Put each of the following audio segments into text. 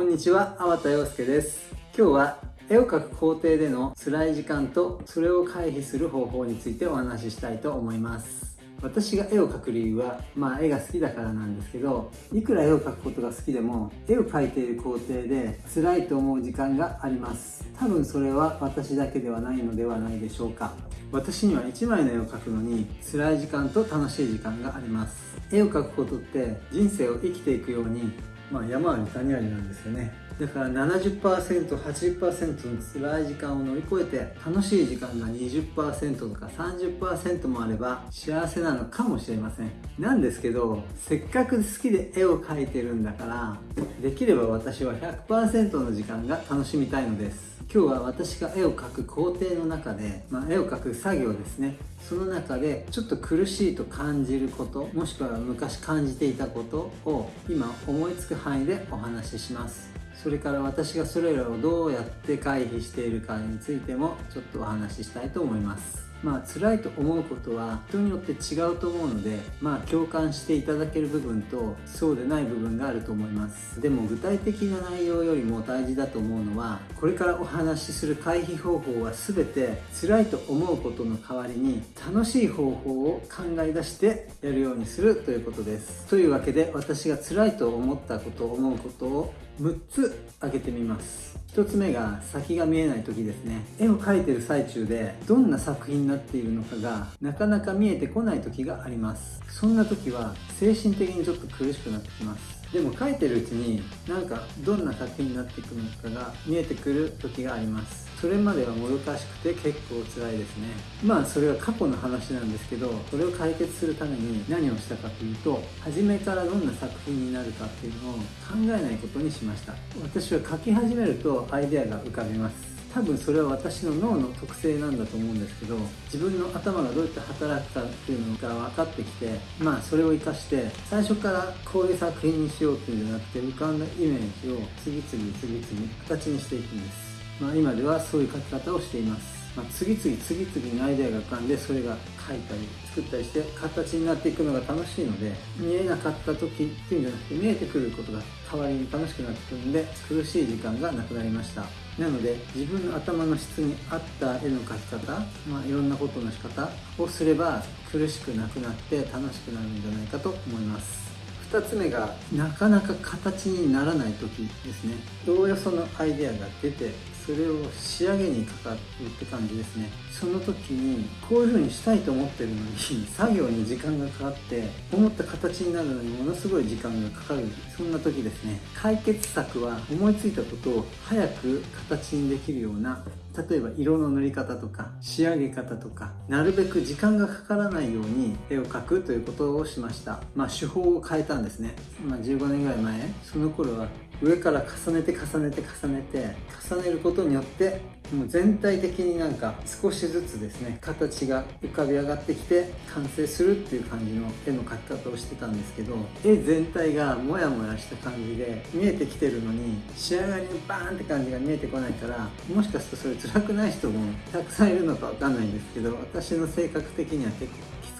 こんにちは、粟田洋介です。今日は絵を描く工程での辛い時間とそれを回避する方法についてお話ししたいと思います。私が絵を描く理由は、まあ絵が好きだからなんですけどいくら絵を描くことが好きでも絵を描いている工程で辛いと思う時間があります。多分それは私だけではないのではないでしょうか。私には1枚の絵を描くのに辛い時間と楽しい時間があります。絵を描くことって人生を生きていくようにまあ、山あり谷ありなんですよね。だから 70%80% の辛い時間を乗り越えて楽しい時間が20%とか30%もあれば幸せなのかもしれません。なんですけどせっかく好きで絵を描いてるんだからできれば私は100%の時間が楽しみたいのです。今日は私が絵を描く工程の中で、まあ、絵を描く作業ですね。その中でちょっと苦しいと感じることもしくは昔感じていたことを今思いつく範囲でお話しします。それから私がそれらをどうやって回避しているかについてもちょっとお話ししたいと思います。まあ辛いと思うことは人によって違うと思うのでまあ共感していただける部分とそうでない部分があると思います。でも具体的な内容よりも大事だと思うのはこれからお話しする回避方法は全て辛いと思うことの代わりに楽しい方法を考え出してやるようにするということです。というわけで私が辛いと思ったこと思うことを6つ挙げてみます。1つ目が先が見えない時ですね。絵を描いてる最中でどんな作品になっているのかがなかなか見えてこない時があります。そんな時は精神的にちょっと苦しくなってきます。でも描いてるうちになんかどんな作品になっていくのかが見えてくる時があります。それまではもどかしくて結構辛いですね。まあそれは過去の話なんですけどそれを解決するために何をしたかというと初めからどんな作品になるかっていうのを考えないことにしました。私は書き始めるとアイデアが浮かびます。多分それは私の脳の特性なんだと思うんですけど自分の頭がどうやって働くかっていうのが分かってきてまあそれを生かして最初からこういう作品にしようっていうんじゃなくて浮かんだイメージを次々次々形にしていくんです。まあ、今ではそういう書き方をしています、まあ、次々次々にアイデアが浮かんでそれが書いたり作ったりして形になっていくのが楽しいので見えなかった時っていうんじゃなくて見えてくることが代わりに楽しくなってくるんで苦しい時間がなくなりました。なので自分の頭の質に合った絵の描き方、まあ、いろんなことの仕方をすれば苦しくなくなって楽しくなるんじゃないかと思います。2つ目がなかなか形にならない時ですね。おおよそのアイデアが出てそれを仕上げにかかるって感じですね。その時にこういう風にしたいと思ってるのに作業に時間がかかって思った形になるのにものすごい時間がかかるそんな時ですね。解決策は思いついたことを早く形にできるような例えば色の塗り方とか仕上げ方とかなるべく時間がかからないように絵を描くということをしました。まあ手法を変えたんですね、まあ、15年ぐらい前その頃は上から重ねて重ねて重ねて重ねることによってもう全体的になんか少しずつですね形が浮かび上がってきて完成するっていう感じの絵の描き方をしてたんですけど絵全体がモヤモヤした感じで見えてきてるのに仕上がりにバーンって感じが見えてこないからもしかするとそれ辛くない人もたくさんいるのかわかんないんですけど私の性格的には結構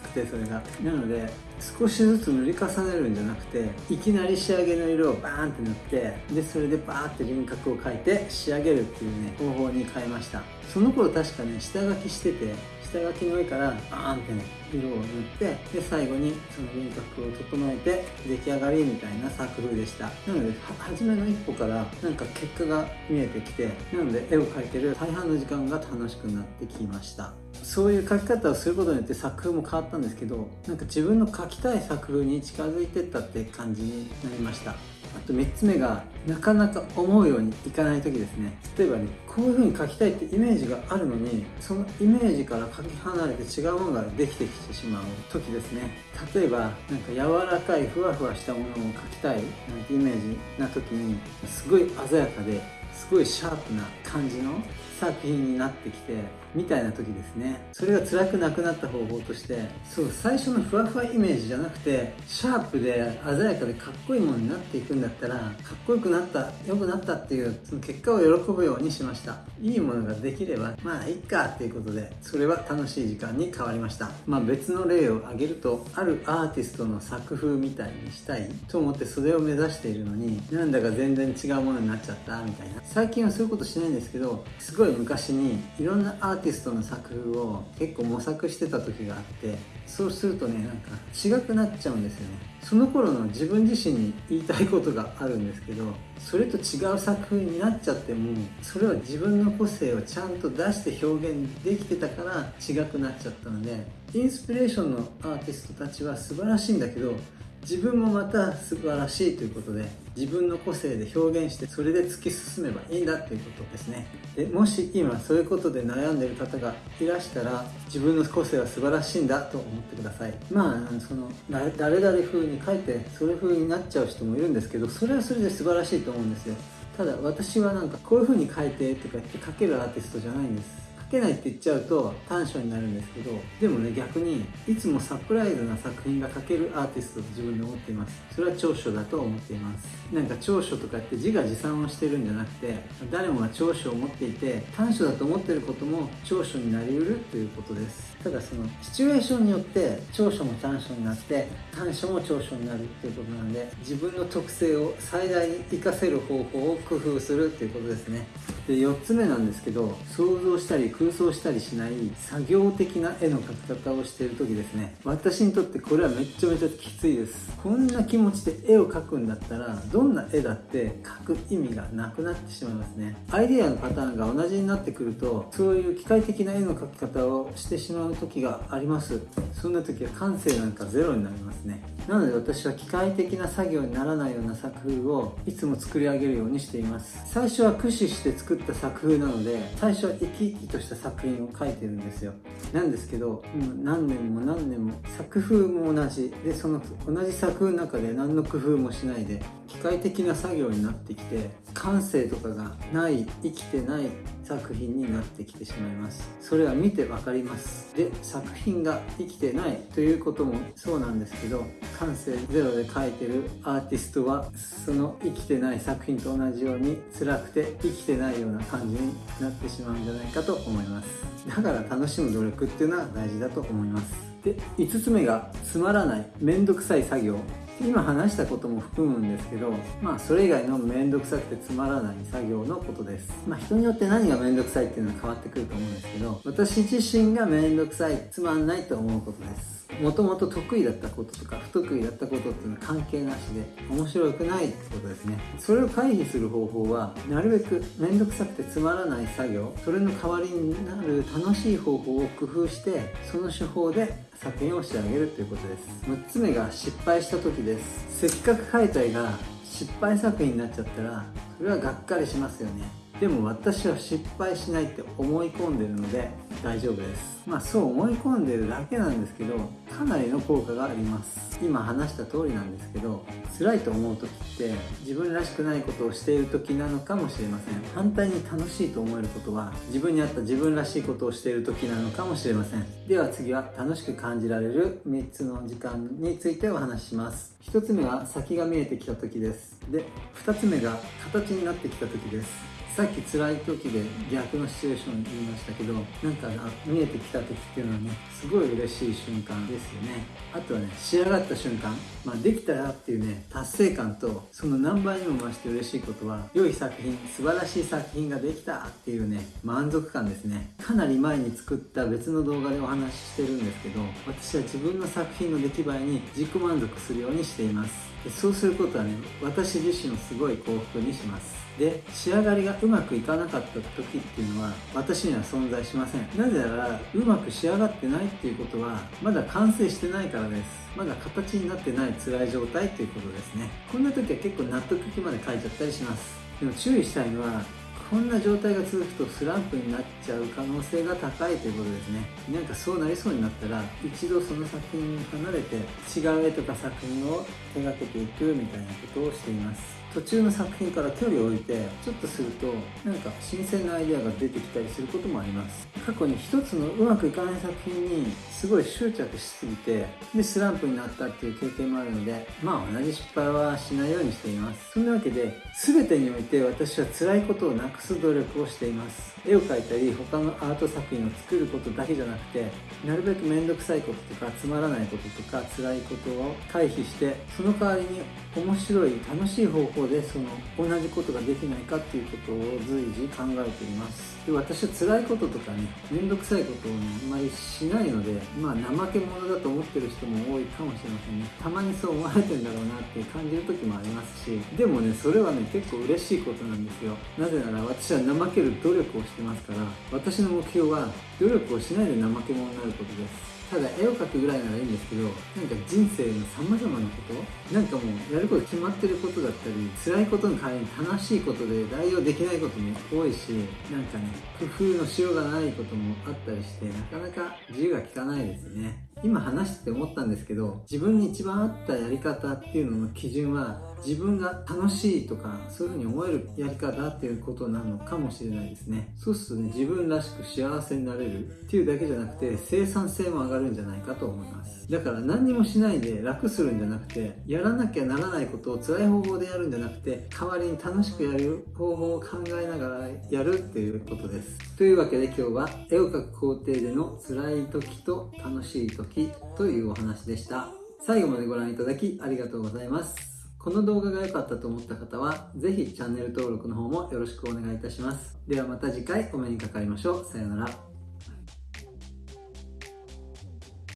てそれが。なので少しずつ塗り重ねるんじゃなくていきなり仕上げの色をバーンって塗ってでそれでバーって輪郭を描いて仕上げるっていうね方法に変えました。その頃確かね下書きしてて下書きの上からバーンってね色を塗ってで最後にその輪郭を整えて出来上がりみたいな作風でした。なので初めの一歩からなんか結果が見えてきてなので絵を描いてる大半の時間が楽しくなってきました。そういう書き方をすることによって作風も変わったんですけどなんか自分の書きたい作風に近づいてったって感じになりました。あと3つ目がなかなか思うようにいかない時ですね。例えばねこういう風に書きたいってイメージがあるのにそのイメージから書き離れて違うものができてきてしまう時ですね。例えばなんか柔らかいふわふわしたものを描きたいなんてイメージな時にすごい鮮やかですごいシャープな感じの作品になってきてみたいな時ですね。それが辛くなくなった方法としてそう最初のふわふわイメージじゃなくてシャープで鮮やかでかっこいいものになっていくんだったらかっこよくなった良くなったっていうその結果を喜ぶようにしました。いいものができればまあいっかっていうことでそれは楽しい時間に変わりました。まあ別の例を挙げるとあるアーティストの作風みたいにしたいと思ってそれを目指しているのになんだか全然違うものになっちゃったみたいな。最近はそういうことしないんですけどすごい昔にいろんなアーティーティストの作風を結構模索してた時があってそうするとねなんか違くなっちゃうんですよね。その頃の自分自身に言いたいことがあるんですけどそれと違う作風になっちゃってもそれは自分の個性をちゃんと出して表現できてたから違くなっちゃったのでインスピレーションのアーティストたちは素晴らしいんだけど自分もまた素晴らしいということで自分の個性で表現してそれで突き進めばいいんだということですね。でもし今そういうことで悩んでる方がいらしたら自分の個性は素晴らしいんだと思ってください。まあその誰々風に書いてそれ風になっちゃう人もいるんですけどそれはそれで素晴らしいと思うんですよ。ただ私はなんかこういう風に書いてとか言って書けるアーティストじゃないんです。けないって言っちゃうと短所になるんですけどでもね逆にいつもサプライズな作品が書けるアーティストと自分で思っています。それは長所だと思っています。なんか長所とかって自画自賛をしてるんじゃなくて誰もが長所を持っていて短所だと思ってることも長所になりうるということです。ただそのシチュエーションによって長所も短所になって短所も長所になるっていうことなんで自分の特性を最大に活かせる方法を工夫するっていうことですね。で4つ目なんですけど想像したり空想したりしない作業的な絵の描き方をしている時ですね。私にとってこれはめちゃめちゃきついです。こんな気持ちで絵を描くんだったらどんな絵だって描く意味がなくなってしまいますね。アイデアのパターンが同じになってくるとそういう機械的な絵の描き方をしてしまう時があります。そんな時は感性なんかゼロになりますね。なので私は機械的な作業にならないような作風をいつも作り上げるようにしています。最初は駆使して作った作風なので最初は生き生きとした作品を描いてるんですよ。なんですけどもう何年も何年も作風も同じ。でその同じ作風の中で何の工夫もしないで機械的な作業になってきて感性とかがない生きてない作品になってきてしまいます。それは見て分かります。で作品が生きてないということもそうなんですけど感性ゼロで描いてるアーティストはその生きてない作品と同じように辛くて生きてないような感じになってしまうんじゃないかと思います。だから楽しむ努力っていうのは大事だと思います。で5つ目がつまらないめんどくさい作業。今話したことも含むんですけどまあそれ以外の面倒くさくてつまらない作業のことです。まあ人によって何が面倒くさいっていうのは変わってくると思うんですけど私自身が面倒くさいつまんないと思うことです。もともと得意だったこととか不得意だったことっていうのは関係なしで面白くないってことですね。それを回避する方法はなるべく面倒くさくてつまらない作業。それの代わりになる楽しい方法を工夫してその手法で作品を仕上げるということです。6つ目が失敗した時です。せっかく描いた絵が失敗作品になっちゃったらそれはがっかりしますよね。でも私は失敗しないって思い込んでるので大丈夫です。まあそう思い込んでるだけなんですけどかなりの効果があります。今話した通りなんですけど辛いと思う時って自分らしくないことをしている時なのかもしれません。反対に楽しいと思えることは自分に合った自分らしいことをしている時なのかもしれません。では次は楽しく感じられる3つの時間についてお話しします。1つ目は先が見えてきた時です。で2つ目が形になってきた時です。さっき辛い時で逆のシチュエーション言いましたけどなんか見えてきた時っていうのはねすごい嬉しい瞬間ですよね。あとはね仕上がった瞬間、まあ、できたらっていうね達成感とその何倍にも増して嬉しいことは良い作品素晴らしい作品ができたっていうね満足感ですね。かなり前に作った別の動画でお話ししてるんですけど私は自分の作品の出来栄えに自己満足するようにしています。でそうすることはね私自身をすごい幸福にします。で仕上がりがうまくいかなかった時っていうのは私には存在しません。なぜならうまく仕上がってないっていうことはまだ完成してないからです。まだ形になってない辛い状態っていうことですね。こんな時は結構納得いきまで書いちゃったりします。でも注意したいのはこんな状態が続くとスランプになっちゃう可能性が高いということですね。なんかそうなりそうになったら一度その作品に離れて違う絵とか作品を手がけていくみたいなことをしています。途中の作品から距離を置いてちょっとするとなんか新鮮なアイデアが出てきたりすることもあります。過去に一つのうまくいかない作品にすごい執着しすぎてでスランプになったっていう経験もあるのでまあ同じ失敗はしないようにしています。そんなわけで全てにおいて私は辛いことをなくす努力をしています。絵を描いたり他のアート作品を作ることだけじゃなくてなるべく面倒くさいこととかつまらないこととか辛いことを回避してその代わりに面白い楽しい方法でその同じことができないかっていうことを随時考えています。で私は辛いこととかね面倒くさいことをねあまりしないのでまあ怠け者だと思ってる人も多いかもしれませんね。たまにそう思われてんだろうなって感じる時もありますし。でもねそれはね結構嬉しいことなんですよ。なぜなら私は怠ける努力をしてますから私の目標は努力をしないで怠け者になることです。ただ絵を描くぐらいならいいんですけどなんか人生のさまざまなことなんかもうやること決まってることだったり辛いことの代わりに楽しいことで代用できないことも多いしなんかね工夫のしようがないこともあったりしてなかなか自由が利かないですね。今話してて思ったんですけど自分に一番合ったやり方っていうのの基準は自分が楽しいとかそういうふうに思えるやり方っていうことなのかもしれないですね。そうするとね自分らしく幸せになれるっていうだけじゃなくて生産性も上がるんじゃないかと思います。だから何にもしないで楽するんじゃなくてやらなきゃならないことを辛い方法でやるんじゃなくて代わりに楽しくやる方法を考えながらやるっていうことです。というわけで今日は絵を描く工程での辛い時と楽しい時というお話でした。最後までご覧いただきありがとうございます。この動画が良かったと思った方は、ぜひチャンネル登録の方もよろしくお願いいたします。ではまた次回お目にかかりましょう。さようなら。